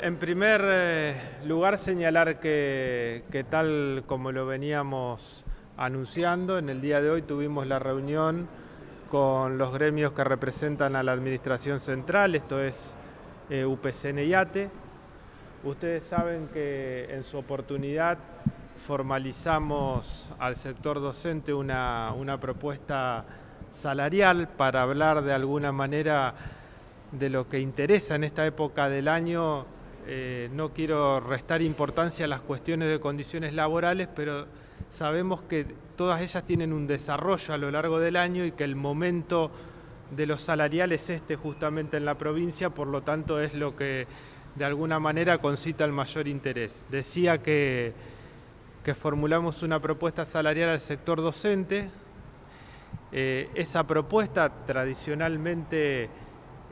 En primer eh, lugar, señalar que, tal como lo veníamos anunciando, en el día de hoy tuvimos la reunión con los gremios que representan a la Administración Central, esto es eh, UPCN y ATE. Ustedes saben que en su oportunidad formalizamos al sector docente una, una propuesta salarial para hablar de alguna manera de lo que interesa en esta época del año eh, no quiero restar importancia a las cuestiones de condiciones laborales, pero sabemos que todas ellas tienen un desarrollo a lo largo del año y que el momento de los salariales es este justamente en la provincia, por lo tanto es lo que de alguna manera concita el mayor interés. Decía que, que formulamos una propuesta salarial al sector docente. Eh, esa propuesta tradicionalmente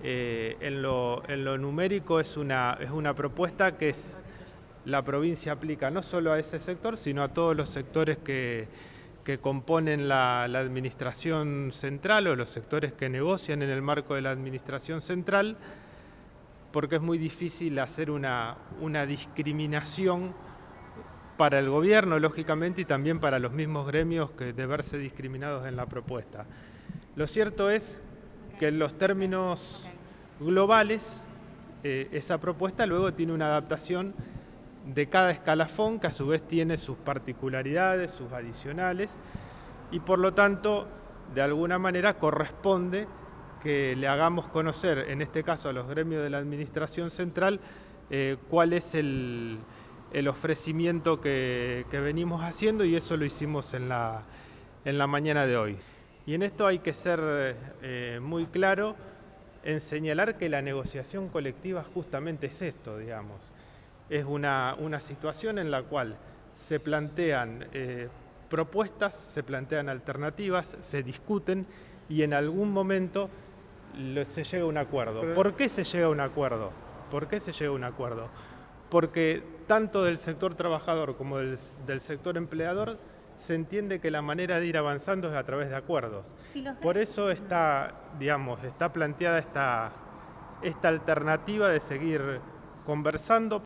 eh, en, lo, numérico es una, es una propuesta que es, la provincia aplica no solo a ese sector, sino a todos los sectores que, componen la, administración central o los sectores que negocian en el marco de la administración central, porque es muy difícil hacer una, una discriminación para el gobierno, lógicamente, y también para los mismos gremios que de verse discriminados en la propuesta. Lo cierto es que en los términos globales, eh, esa propuesta luego tiene una adaptación de cada escalafón que a su vez tiene sus particularidades, sus adicionales y por lo tanto de alguna manera corresponde que le hagamos conocer, en este caso a los gremios de la Administración Central, eh, cuál es el, ofrecimiento que, venimos haciendo y eso lo hicimos en la, en la mañana de hoy. Y en esto hay que ser eh, muy claro en señalar que la negociación colectiva justamente es esto, digamos. Es una, situación en la cual se plantean eh, propuestas, se plantean alternativas, se discuten y en algún momento se llega a un acuerdo. ¿Por qué se llega a un acuerdo? ¿Por qué se llega a un acuerdo? Porque tanto del sector trabajador como del sector empleador se entiende que la manera de ir avanzando es a través de acuerdos. Por eso está, digamos, está planteada esta, esta alternativa de seguir conversando,